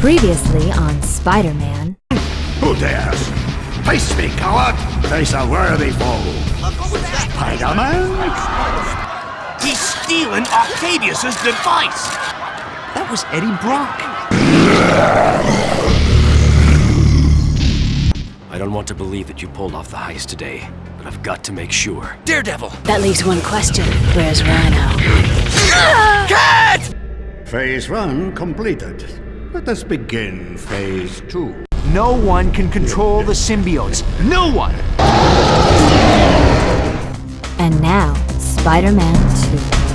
Previously on Spider-Man. Who dares? Face me, coward! Face a worthy foe! Spider-Man? He's stealing Octavius's device! That was Eddie Brock. I don't want to believe that you pulled off the heist today, but I've got to make sure. Daredevil! That leaves one question. Where's Rhino? Cat! Phase one completed. Let us begin phase two. No one can control the symbiotes. No one! And now, Spider-Man 2.